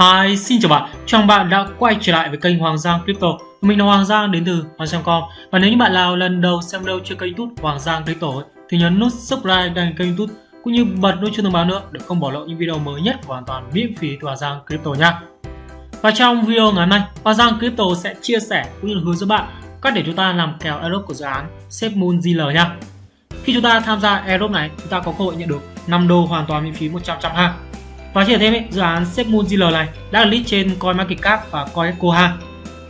Hi, xin chào bạn. Chào bạn đã quay trở lại với kênh Hoàng Giang Crypto. Mình là Hoàng Giang đến từ Hoàng Giang.com. Và nếu như bạn nào lần đầu xem đâu trên kênh YouTube Hoàng Giang Crypto ấy, thì nhấn nút subscribe đăng kênh YouTube cũng như bật nút chuông thông báo nữa để không bỏ lỡ những video mới nhất hoàn toàn miễn phí từ Hoàng Giang Crypto nha. Và trong video ngày hôm nay, Hoàng Giang Crypto sẽ chia sẻ cũng như hướng dẫn bạn cách để chúng ta làm kèo airdrop của dự án Safe Moon ZL nha. Khi chúng ta tham gia airdrop này, chúng ta có cơ hội nhận được 5 đô hoàn toàn miễn phí 100% ha. Và chỉ thêm ấy, dự án Safe ZL này đã được list trên CoinMarketCap và CoinEcoha.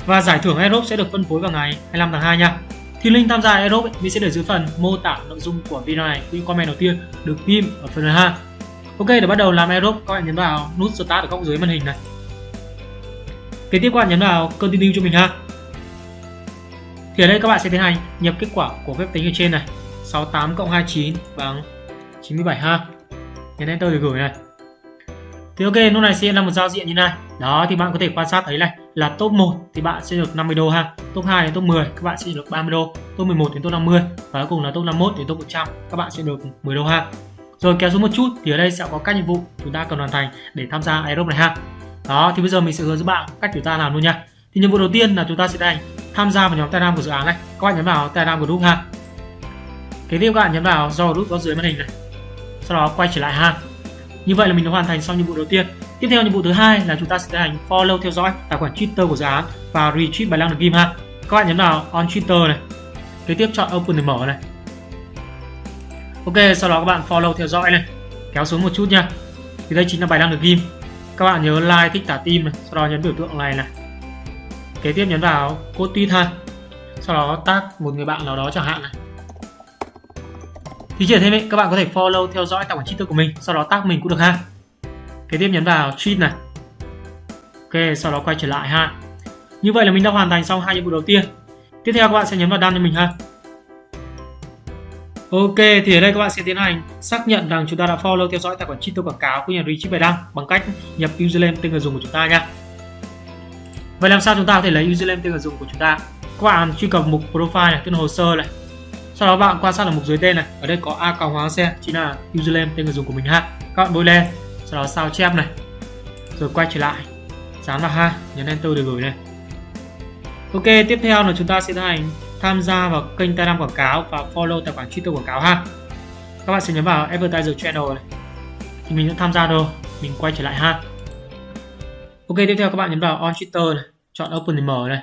Và giải thưởng airdrop sẽ được phân phối vào ngày 25 tháng 2 nha. Thì link tham gia airdrop mình sẽ để dưới phần mô tả nội dung của video này cũng như comment đầu tiên được ghim ở phần ha. Ok, để bắt đầu làm airdrop, các bạn nhấn vào nút start ở góc dưới màn hình này. Kế tiếp các bạn nhấn vào continue cho mình ha. Thì ở đây các bạn sẽ tiến hành nhập kết quả của phép tính ở trên này 68 cộng 29 bằng 97 ha. Nhấn enter để gửi này. Thì ok, lúc này sẽ là một giao diện như này. Đó thì bạn có thể quan sát thấy này là top 1 thì bạn sẽ được 50 đô ha. Top 2 đến top 10 các bạn sẽ được 30 đô. Top 11 đến top 50 và cuối cùng là top 51 đến top 100 các bạn sẽ được 10 đô ha. Rồi kéo xuống một chút thì ở đây sẽ có các nhiệm vụ chúng ta cần hoàn thành để tham gia Aerob này ha. Đó thì bây giờ mình sẽ hướng dẫn bạn cách chúng ta làm luôn nha. Thì nhiệm vụ đầu tiên là chúng ta sẽ tiến tham gia vào nhóm Telegram của dự án này. Các bạn nhấn vào Telegram group ha. Kế tiếp các bạn nhấn vào do group có dưới màn hình này. Sau đó quay trở lại ha. Như vậy là mình đã hoàn thành xong nhiệm vụ đầu tiên. Tiếp theo nhiệm vụ thứ hai là chúng ta sẽ tiến hành follow theo dõi tài khoản Twitter của dự án và retweet bài đăng được ghim ha. Các bạn nhấn vào on Twitter này. Kế tiếp chọn open để mở này. Ok, sau đó các bạn follow theo dõi này. Kéo xuống một chút nha. Thì đây chính là bài đăng được ghim Các bạn nhớ like thích tả tim này, sau đó nhấn biểu tượng này này. Kế tiếp nhấn vào code tweet ha. Sau đó tag một người bạn nào đó chẳng hạn này thì chỉ thêm ấy, các bạn có thể follow theo dõi tài khoản Twitter của mình, sau đó tag mình cũng được ha. Kế tiếp nhấn vào tweet này. Ok, sau đó quay trở lại ha. Như vậy là mình đã hoàn thành xong hai nhiệm vụ đầu tiên. Tiếp theo các bạn sẽ nhấn vào đăng cho mình ha. Ok, thì ở đây các bạn sẽ tiến hành xác nhận rằng chúng ta đã follow theo dõi tài khoản Twitter quảng cáo của nhà richie bài đăng bằng cách nhập username tên người dùng của chúng ta nha. Vậy làm sao chúng ta có thể lấy username tên người dùng của chúng ta? Các bạn truy cập mục profile này, tên hồ sơ này, sau đó bạn quan sát ở mục dưới tên này. Ở đây có a còng hoàng xe chính là username tên người dùng của mình ha các bạn bôi lên, sau đó sao chép này. Rồi quay trở lại. Dán vào ha nhấn enter để gửi này. Ok, tiếp theo là chúng ta sẽ tiến hành tham gia vào kênh telegram quảng cáo và follow tài khoản twitter quảng cáo ha. Các bạn sẽ nhấn vào advertiser channel này. Thì mình đã tham gia rồi mình quay trở lại ha. Ok, tiếp theo các bạn nhấn vào on twitter này, chọn open để mở này.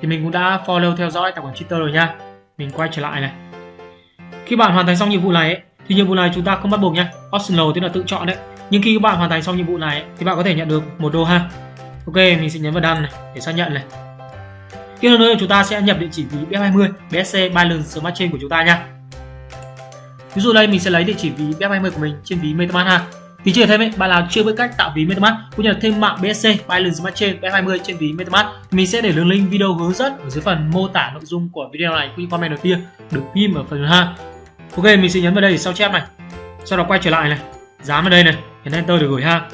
Thì mình cũng đã follow theo dõi tài khoản twitter rồi nha mình quay trở lại này. Khi bạn hoàn thành xong nhiệm vụ này ấy, thì nhiệm vụ này chúng ta không bắt buộc nhé optional tức là tự chọn đấy. Nhưng khi các bạn hoàn thành xong nhiệm vụ này ấy, thì bạn có thể nhận được một đô ha. Ok mình sẽ nhấn vào đăng này để xác nhận này. Tiếp theo nữa chúng ta sẽ nhập địa chỉ ví BF20 BSC Balance Smart Chain của chúng ta nha ví dụ đây mình sẽ lấy địa chỉ ví BF20 của mình trên ví MetaMask ha thì chưa thêm ấy, bạn nào chưa biết cách tạo ví MetaMask cũng như là thêm mạng BSC Binance Smart Chain B20 trên ví MetaMask thì mình sẽ để đường link video hướng dẫn ở dưới phần mô tả nội dung của video này cũng như comment đầu tiên được ghim ở phần ha. Ok, mình sẽ nhấn vào đây để sao chép này. Sau đó quay trở lại này, dán vào đây này, nhấn enter để gửi ha.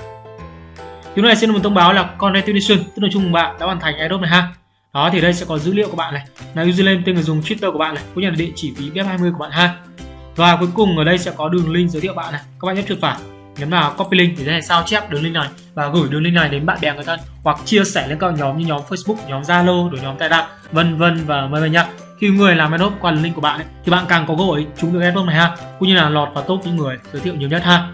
Điều này sẽ là một thông báo là congratulations, tức là chung bạn đã hoàn thành airdrop này ha. Đó thì đây sẽ có dữ liệu của bạn này, là username tên người dùng Twitter của bạn này, cũng như là địa chỉ ví BF20 của bạn ha. Và cuối cùng ở đây sẽ có đường link giới thiệu bạn này. Các bạn nhấp chuột phải nhấn vào copy link để này sao chép đường link này và gửi đường link này đến bạn bè người thân hoặc chia sẻ lên các nhóm như nhóm Facebook, nhóm Zalo, rồi nhóm Telegram, vân vân và mời vân nhá. Khi người làm adop qua link của bạn ấy, thì bạn càng có cơ hội trúng được adop này ha, cũng như là lọt vào top những người giới thiệu nhiều nhất ha.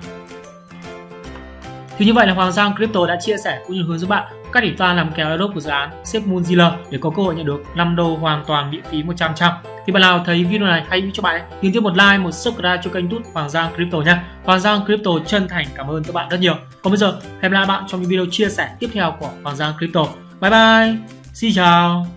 Thì như vậy là Hoàng Giang Crypto đã chia sẻ cũng như hướng dẫn bạn các để ta làm kèo airdrop của dự án Safe Moon để có cơ hội nhận được 5 đô hoàn toàn miễn phí 100 trăm. Thì bạn nào thấy video này hay cho bạn thì tiếp một like, một subscribe cho kênh YouTube Hoàng Giang Crypto nha. Hoàng Giang Crypto chân thành cảm ơn các bạn rất nhiều. Còn bây giờ hẹn gặp lại bạn trong những video chia sẻ tiếp theo của Hoàng Giang Crypto. Bye bye. Xin chào.